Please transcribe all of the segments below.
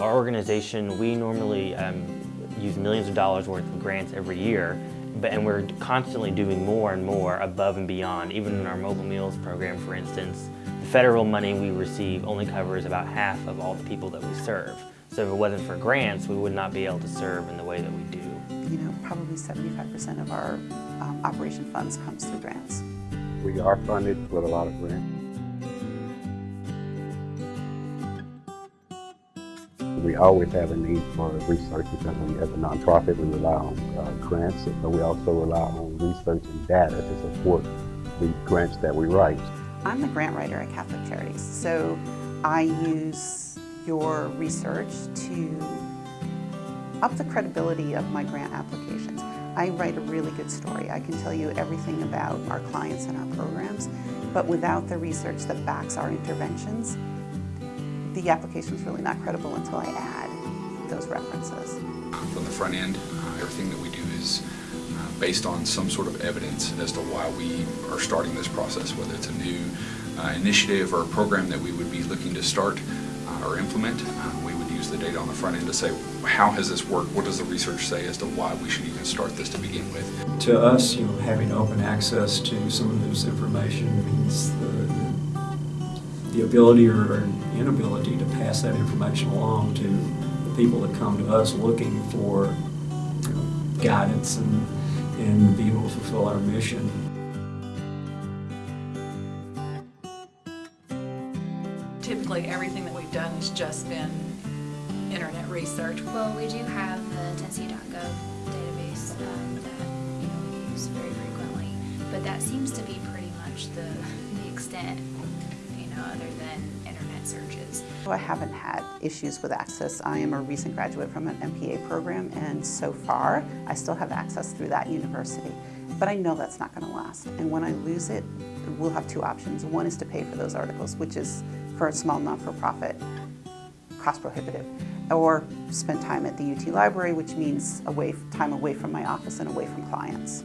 Our organization, we normally um, use millions of dollars worth of grants every year, but, and we're constantly doing more and more above and beyond. Even in our mobile meals program, for instance, the federal money we receive only covers about half of all the people that we serve. So if it wasn't for grants, we would not be able to serve in the way that we do. You know, probably 75% of our um, operation funds comes through grants. We are funded with a lot of grants. We always have a need for research because we, as a nonprofit, we rely on uh, grants, but we also rely on research and data to support the grants that we write. I'm the grant writer at Catholic Charities, so I use your research to up the credibility of my grant applications. I write a really good story. I can tell you everything about our clients and our programs, but without the research that backs our interventions, the application is really not credible until I add those references. From the front end, uh, everything that we do is uh, based on some sort of evidence as to why we are starting this process, whether it's a new uh, initiative or a program that we would be looking to start uh, or implement. Uh, we would use the data on the front end to say, how has this worked? What does the research say as to why we should even start this to begin with? To us, you know, having open access to some of this information means the, the ability or inability to pass that information along to the people that come to us looking for you know, guidance and, and be able to fulfill our mission. Typically, everything that we've done has just been internet research. Well, we do have the Tennessee.gov database um, that you know we use very frequently, but that seems to be pretty much the, the extent, you know, other than internet searches. I haven't had issues with access. I am a recent graduate from an MPA program, and so far I still have access through that university. But I know that's not going to last, and when I lose it, we'll have two options. One is to pay for those articles, which is for a small non-for-profit cost prohibitive or spend time at the UT library, which means away, time away from my office and away from clients.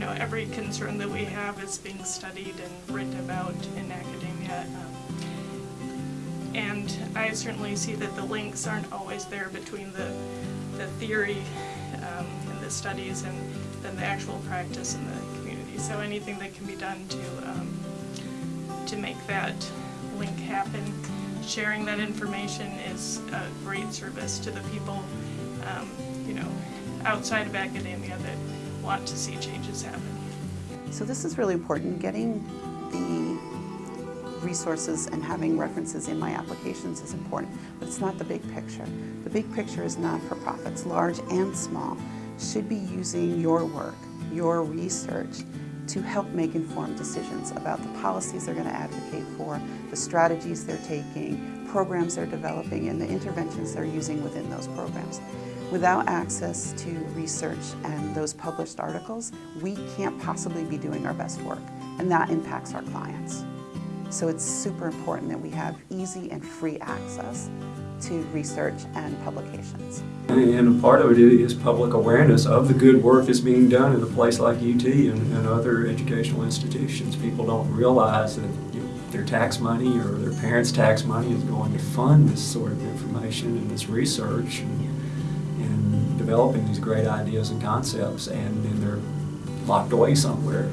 Know, every concern that we have is being studied and written about in academia. Um, and I certainly see that the links aren't always there between the, the theory um, and the studies and then the actual practice in the community. So anything that can be done to um, to make that link happen. Sharing that information is a great service to the people, um, you know, outside of academia that want to see changes happen. So this is really important. Getting the resources and having references in my applications is important, but it's not the big picture. The big picture is not-for-profits, large and small, should be using your work, your research, to help make informed decisions about the policies they're going to advocate for, the strategies they're taking, programs they're developing, and the interventions they're using within those programs. Without access to research and those published articles, we can't possibly be doing our best work, and that impacts our clients. So it's super important that we have easy and free access to research and publications. And a part of it is public awareness of the good work that's being done in a place like UT and, and other educational institutions. People don't realize that you know, their tax money or their parents' tax money is going to fund this sort of information and this research and, developing these great ideas and concepts and then they're locked away somewhere.